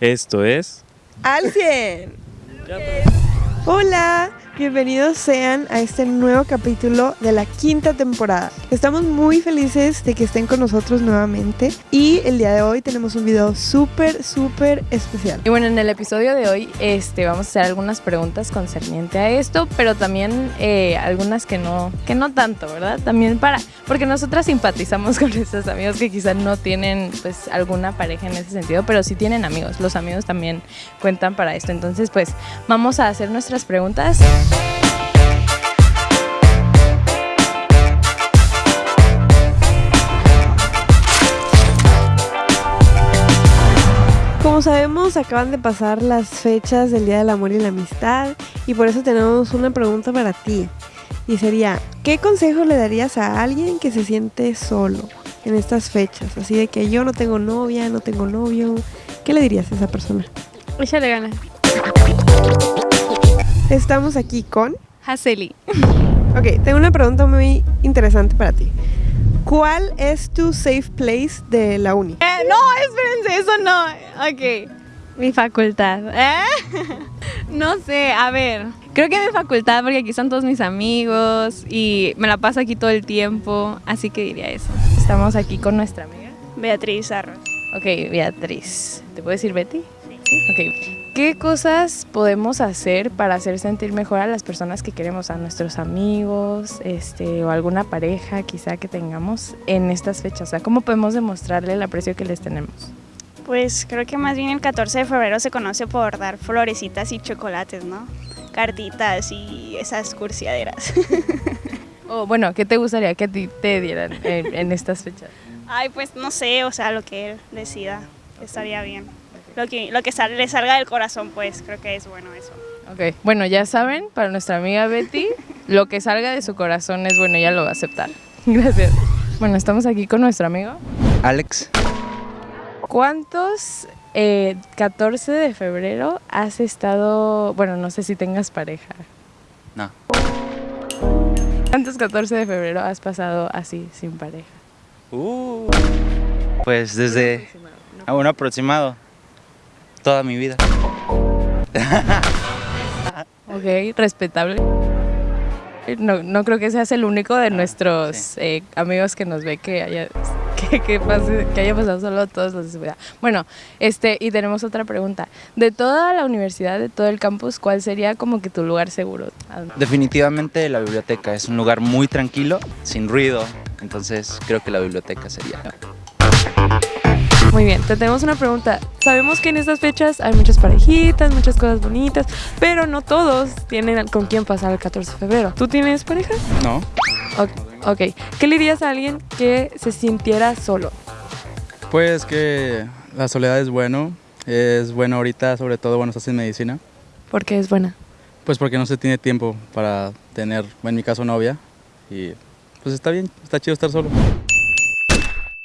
Esto es... ¡Al 100! Hola, bienvenidos sean a este nuevo capítulo de la quinta temporada. Estamos muy felices de que estén con nosotros nuevamente y el día de hoy tenemos un video súper, súper especial. Y bueno, en el episodio de hoy este, vamos a hacer algunas preguntas concerniente a esto, pero también eh, algunas que no, que no tanto, ¿verdad? También para, porque nosotras simpatizamos con nuestros amigos que quizás no tienen pues alguna pareja en ese sentido, pero sí tienen amigos. Los amigos también cuentan para esto. Entonces, pues vamos a hacer nuestras preguntas. Como sabemos, acaban de pasar las fechas del Día del Amor y la Amistad y por eso tenemos una pregunta para ti. Y sería, ¿qué consejo le darías a alguien que se siente solo en estas fechas? Así de que yo no tengo novia, no tengo novio. ¿Qué le dirías a esa persona? Échale ganas. Estamos aquí con... Haseli. Ok, tengo una pregunta muy interesante para ti. ¿Cuál es tu safe place de la uni? Eh, no, espérense, eso no. Ok. Mi facultad. ¿Eh? No sé, a ver. Creo que mi facultad, porque aquí están todos mis amigos y me la paso aquí todo el tiempo, así que diría eso. Estamos aquí con nuestra amiga. Beatriz Arroz. Ok, Beatriz. ¿Te puedo decir Betty? Sí. Ok. ¿Qué cosas podemos hacer para hacer sentir mejor a las personas que queremos, a nuestros amigos, este, o alguna pareja quizá que tengamos en estas fechas? O sea, ¿cómo podemos demostrarle el aprecio que les tenemos? Pues creo que más bien el 14 de febrero se conoce por dar florecitas y chocolates, ¿no? Cartitas y esas cursiaderas. O bueno, ¿qué te gustaría que a ti te dieran en, en estas fechas? Ay, pues no sé, o sea, lo que él decida estaría bien. Lo que, lo que le salga del corazón, pues creo que es bueno eso. Ok, bueno, ya saben, para nuestra amiga Betty, lo que salga de su corazón es bueno, ella lo va a aceptar. Gracias. Bueno, estamos aquí con nuestro amigo. Alex, ¿Cuántos eh, 14 de febrero has estado, bueno, no sé si tengas pareja? no, ¿Cuántos 14 de febrero has pasado así, sin pareja? Uh, pues desde a un aproximado toda mi vida. Ok, respetable. No, no creo que seas el único de nuestros sí. eh, amigos que nos ve que haya, que, que pase- que haya pasado solo todos los de. Bueno, este, y tenemos otra pregunta. De toda la universidad, de todo el campus, ¿cuál sería como que tu lugar seguro? Definitivamente la biblioteca es un lugar muy tranquilo, sin ruido, entonces creo que la biblioteca sería. Muy bien, te tenemos una pregunta. Sabemos que en estas fechas hay muchas parejitas, muchas cosas bonitas, pero no todos tienen con quién pasar el 14 de febrero. ¿Tú tienes pareja? ¿No? Ok, ok. ¿Qué le dirías a alguien que se sintiera solo? Pues que la soledad es bueno, es bueno ahorita, sobre todo cuando estás en medicina, Porque es buena. pues porque no se tiene tiempo para tener, en mi caso, novia, y pues está bien, está chido estar solo.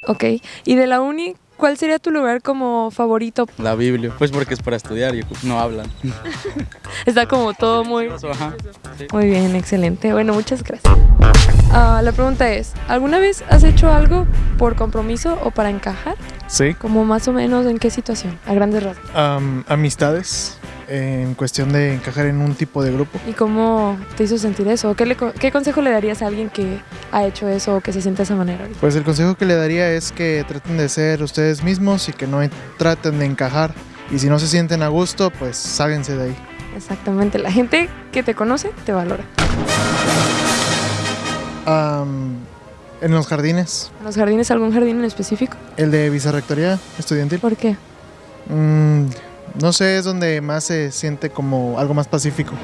Ok. ¿Y de la uni, cuál sería tu lugar como favorito? La Biblia, pues porque es para estudiar y no hablan. Está como todo muy... Ajá. Muy bien, excelente. Bueno, muchas gracias. Ah, la pregunta es, ¿alguna vez has hecho algo por compromiso o para encajar? Sí, Como más o menos en qué situación, a grandes rasgos. am, amistades en cuestión de encajar en un tipo de grupo. ¿Y cómo te hizo sentir eso? ¿Qué, le ¿Qué consejo le darías a alguien que ha hecho eso o que se siente de esa manera? Pues el consejo que le daría es que traten de ser ustedes mismos y que no en- traten de encajar. Y si no se sienten a gusto, pues ságuense de ahí. Exactamente, la gente que te conoce te valora. Am, en los jardines, ¿En los jardines algún jardín en específico? el de vicerrectoría estudiantil, ¿Por qué? mm, no sé, es donde más se siente como algo más pacífico.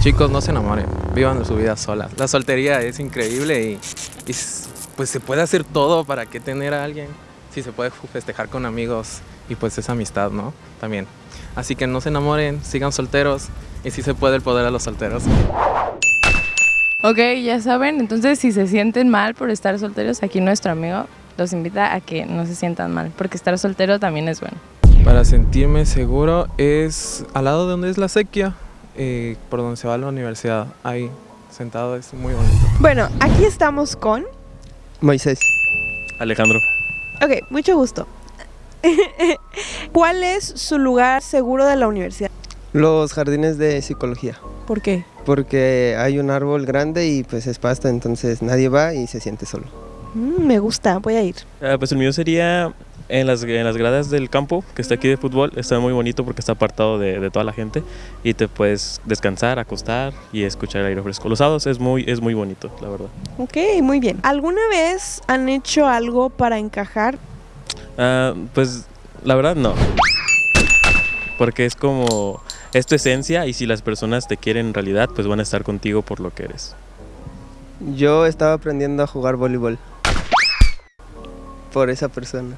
Chicos, no se enamoren, vivan su vida solas. La soltería es increíble y, y pues se puede hacer todo para que tener a alguien. Si se puede festejar con amigos y pues es amistad, ¿no? También. Así que no se enamoren, sigan solteros y si se puede el poder a los solteros. Ok, ya saben, entonces si se sienten mal por estar solteros, aquí nuestro amigo los invita a que no se sientan mal, porque estar soltero también es bueno. Para sentirme seguro es al lado de donde es la sequía, eh, por donde se va a la universidad. Ahí, sentado, es muy bonito. Bueno, aquí estamos con... Moisés. Alejandro. Ok, mucho gusto. ¿Cuál es su lugar seguro de la universidad? Los jardines de psicología, ¿Por qué? porque hay un árbol grande y pues es pasto, entonces nadie va y se siente solo. Mm, me gusta, voy a ir. Ah, pues el mío sería en las, en las gradas del campo, que está aquí de fútbol. Está muy bonito porque está apartado de, de toda la gente y te puedes descansar, acostar y escuchar el aire fresco. Los sábados es muy, es muy bonito, la verdad. Ok, muy bien. ¿Alguna vez han hecho algo para encajar? Ah, pues la verdad no. Porque es como, es tu esencia y si las personas te quieren en realidad, pues van a estar contigo por lo que eres. Yo estaba aprendiendo a jugar voleibol por esa persona.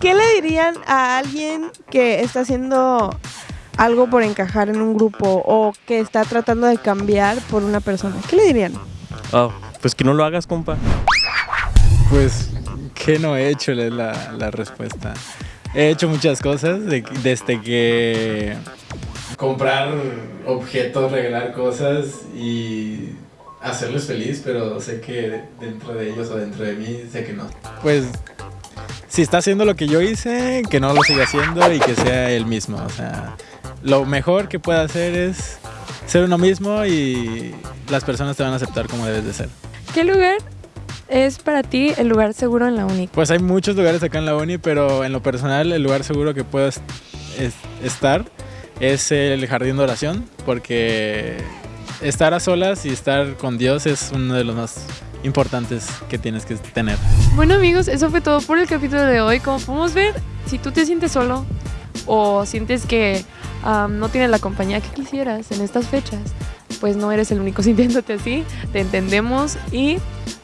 ¿Qué le dirían a alguien que está haciendo algo por encajar en un grupo o que está tratando de cambiar por una persona? ¿Qué le dirían? Ah, pues que no lo hagas, compa. Pues, ¿qué no he hecho? Es la, la respuesta. He hecho muchas cosas, de- desde que comprar objetos, regalar cosas y hacerles feliz, pero sé que dentro de ellos o dentro de mí sé que no. Pues, si está haciendo lo que yo hice, que no lo siga haciendo y que sea él mismo. O sea, lo mejor que puede hacer es ser uno mismo y las personas te van a aceptar como debes de ser. ¿Qué lugar es para ti el lugar seguro en la uni? Pues hay muchos lugares acá en la uni, pero en lo personal el lugar seguro que puedo est- es- estar es el jardín de oración, porque estar a solas y estar con Dios es uno de los más importantes que tienes que tener. Bueno amigos, eso fue todo por el capítulo de hoy. Como podemos ver, si tú te sientes solo o sientes que am, no tienes la compañía que quisieras en estas fechas, pues no eres el único sintiéndote así, te entendemos y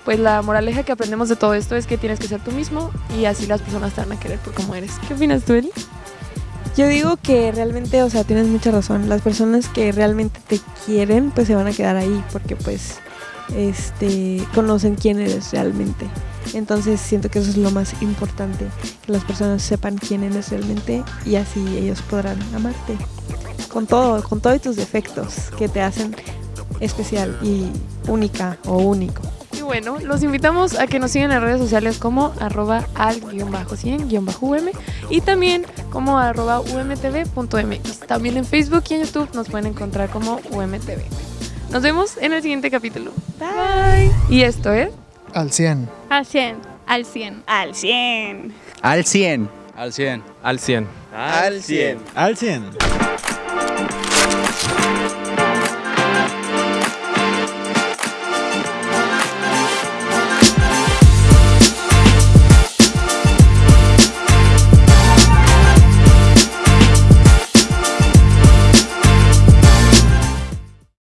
pues la moraleja que aprendemos de todo esto es que tienes que ser tú mismo y así las personas te van a querer por como eres. ¿Qué opinas tú, Eli? Yo digo que realmente, o sea, tienes mucha razón. Las personas que realmente te quieren, pues se van a quedar ahí porque pues este conocen quién eres realmente. Entonces siento que eso es lo más importante, que las personas sepan quién eres realmente y así ellos podrán amarte. Con todo, con todos tus defectos que te hacen especial y única o único. Bueno, los invitamos a que nos sigan en redes sociales como arroba al-100-um y también como arroba umtv.mx. También en Facebook y en YouTube nos pueden encontrar como umtv. Nos vemos en el siguiente capítulo. Bye. Y esto es... Al 100. Al 100. Al 100. Al 100. Al 100. Al 100. Al 100. Al 100. Al 100.